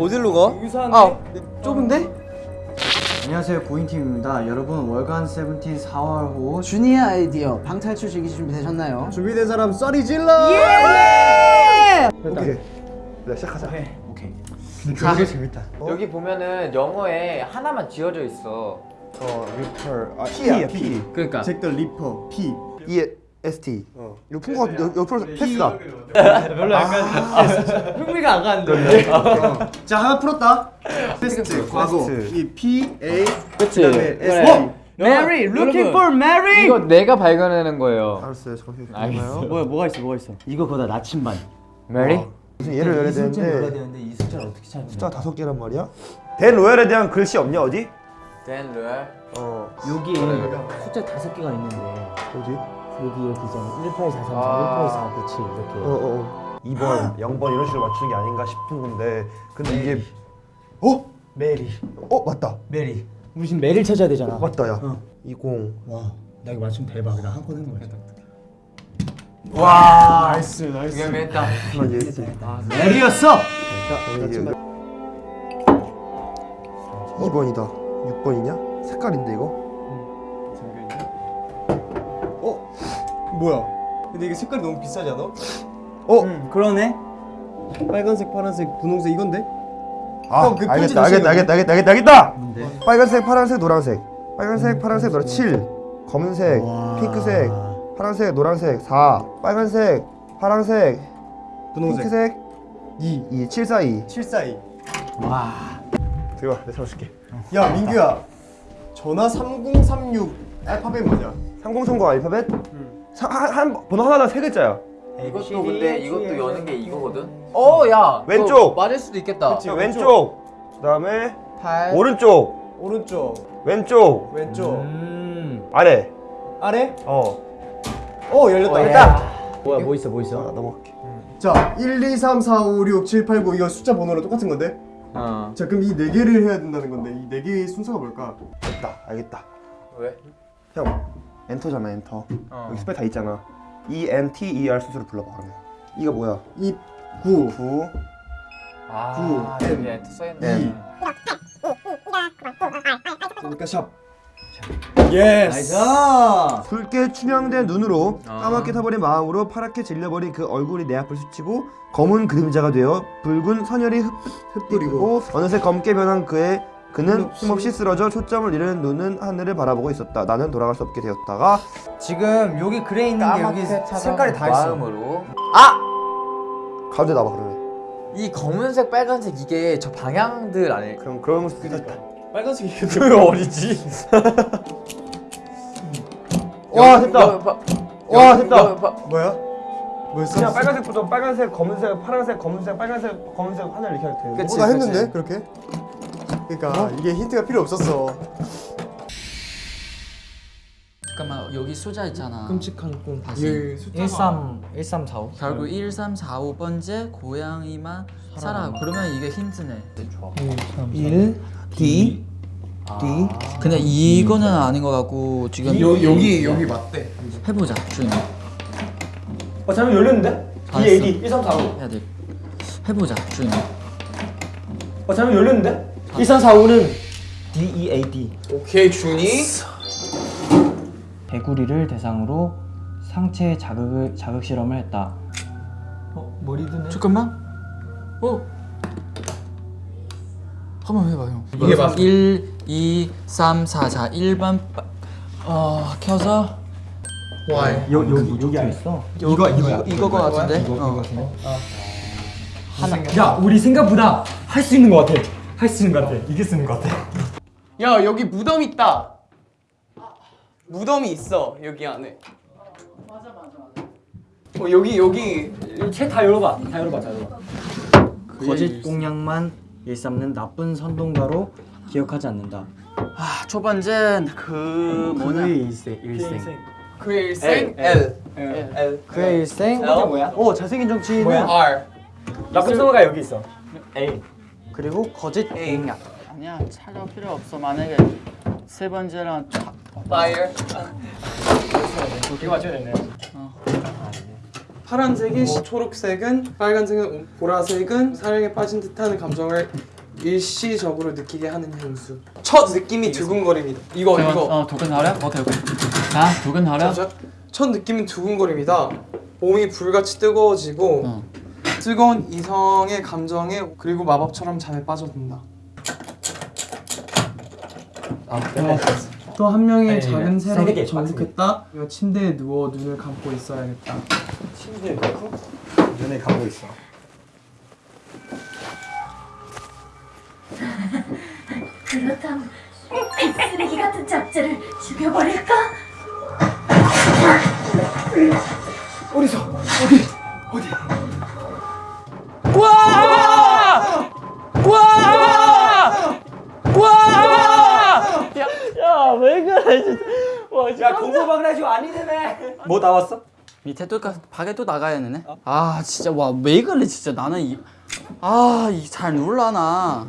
어디로 가? 아 좁은데? 안녕하세요 고잉팀입니다 여러분 월간 세븐틴 4월호 주니어 아이디어 방탈출 즐기실 준비 되셨나요? 준비된 사람 소리 질러! 예! 오케이. 네, 시작하자. 오케이 되게 재밌다. 여기 보면은 영어에 하나만 지워져 있어. 어, 리퍼. 아, P야, P. 그러니까. 잭 더 리퍼, P. E S T. 어. 이거 푼거 같은데 옆- 옆으로 past다. 흥미가 안 가는데. 자, 하나 풀었다. 패스트, 과거. 이 P, A, 그치. 그다음에 S, T. Mary, looking for Mary. 이거 내가 발견하는 거예요. 알았어요, 잠시 알겠어. 뭐야 뭐가 있어 뭐가 있어 이거보다 나침반 메리? 무슨 예를 열어야 되는데 되는데 이 숫자를 어떻게 찾는 숫자 다섯 개란 말이야? 댄 로얄에 대한 글씨 없냐 어디? 댄 루얼. 어, 여기에 숫자 다섯 개가 있는데 어디? 여기 여기 있잖아 1843 아. 1849 이렇게 어, 어, 어. 2번, 0번 이런 식으로 맞추는 게 아닌가 싶은 건데 근데 이게 어? 메리 어, 맞다. 메리 지금 메리를 찾아야 되잖아 맞다, 야. 어. 20. 와 나 이거 맞추면 대박 나 한 건 하는 거야 와. nice, nice. 한번 yes. 메리였어 2번이다. 6번이냐? 색깔인데 이거? 뭐야? 근데 이게 색깔이 너무 비싸지 않아? 어? 응 그러네 빨간색, 파란색, 분홍색 이건데? 아, 형, 그 알겠다, 알겠다. 알겠다, 알겠다, 알겠다, 알겠다. 뭔데 빨간색, 파란색, 노란색. 빨간색, 파란색, 노란 7. 검은색, 와. 핑크색, 파란색, 노란색 4. 빨간색, 파란색, 분홍색 핑크색 2 2. 7, 4, 2. 742 와 들어와, 내가 잡아줄게. 야 민규야 전화 3036 알파벳 뭐냐? 3030 알파벳? 사, 한, 한 번호 하나당 세 글자야. 이것도 근데 이것도 여는 게 이거거든. 어, 야. 왼쪽. 맞을 수도 있겠다. 그치. 왼쪽. 그다음에 8 오른쪽, 오른쪽 왼쪽, 왼쪽 음 아래. 아래? 어. 어 열렸다 됐다. 뭐야 뭐 있어 뭐 자, 있어 넘어갈게. 자 1, 2, 3, 4, 5, 6, 7, 8, 9 이거 숫자 번호랑 똑같은 건데? 어. 자 그럼 이 네 개를 해야 된다는 건데 이 네 개의 순서가 뭘까? 됐다. 알겠다. 왜? 형, 엔터잖아, 엔터. 어. 여기 spell 다 있잖아. E N T E R 순서로 불러봐 그러면. 이거 뭐야? 2, 9 9. 아, 구, 여기 N, 엔트 써 N. 있네. 그러니까 샵 yes nice 붉게 충혈된 눈으로 아. 까맣게 타버린 마음으로 파랗게 질려버린 그 얼굴이 내 앞을 스치고 검은 그림자가 되어 붉은 선혈이 흩, 흩뿌리고 어느새 검게 변한 그의 그는 힘없이 쓰러져 초점을 잃은 눈은 하늘을 바라보고 있었다. 나는 돌아갈 수 없게 되었다가 지금 여기 그래 있는 게 여기 색깔이 다 있어 마음으로. 가운데 나와 그러면. 이 검은색, 빨간색 이게 저 방향들 아닐? 그럼 그런 수도 있다. 빨간색이 왜 어리지? 와 됐다. 와 됐다. 뭐야? 뭐였어? 그냥 빨간색부터 빨간색, 검은색, 파란색, 검은색, 빨간색, 검은색 하늘 이렇게. 그치, 어, 나. 했는데 그렇게? 그러니까 이게 힌트가 필요 없었어 잠깐만 여기 숫자 있잖아. 끔찍한 꿈 다시. 예, 13 1345 결국 1, 3, 4, 5번째 고양이만 살아. 그러면 이게 힌트네. 1 D D 근데 이거는 아닌 것 같고 지금 여기 여기 맞대 해보자 주인. 어 잠깐 열렸는데? D A D 1345 해야 돼. 해보자 주인. 어 잠깐 열렸는데? 1345는 D E A D 오케이, 준이. 개구리를 대상으로 상체 자극을 자극 실험을 했다. 어 머리 드네. 잠깐만. 어. 한번 해봐 형. 이게 맞아. 1, 2, 3, 4, 자 1번 빠... 어 켜서 와이. 여, 여기 여기 안 있어. 이거 이거 이거 거 같은데. 어. 야 우리 생각보다 할 수 있는 것 같아. 할 수 있는 것 같아. 이길 수 있는 것 같아. 야 여기 무덤 있다. 무덤이 있어 여기 안에. 맞아 맞아 맞아. 어 여기 여기 책 다 열어봐. 다 열어봐. 다 열어봐. 거짓 공약만 일삼는 나쁜 선동가로 기억하지 않는다. 아, 첫 번째 그 뭐냐? 그의 일생 일생. 그의 일생 L L. 그의 일생. L? 뭐야? 오 잘생긴 정치인은 R 나쁜 선동가 여기 있어. A. 그리고 거짓. 공약. 아니야 찾아 필요 없어. 만약에 세 번째랑 Fire 이거 맞춰야 되네. 파란색이 시- 초록색은 빨간색은 보라색은 사랑에 빠진 듯한 감정을 일시적으로 느끼게 하는 향수. 첫 느낌이 두근거립니다. 이거 잠깐만, 이거. 어 두근거려? 오케이 오케이 자 두근거려 자, 첫 느낌은 두근거립니다. 몸이 불같이 뜨거워지고 어. 뜨거운 이성의 감정에 그리고 마법처럼 잠에 빠져든다. 또한 명의 작은 새로 정복했다. 이거 침대에 누워 눈을 감고 있어야겠다. 침대에 넣고 눈에 감고 있어. 그렇다면 이 쓰레기 같은 잡지를 죽여버릴까? 뭐 나왔어? 밑에 또 가- 밖에 또 나가야 되네. 아 진짜 와 왜 그래 진짜. 나는 이 아 이 잘 놀라나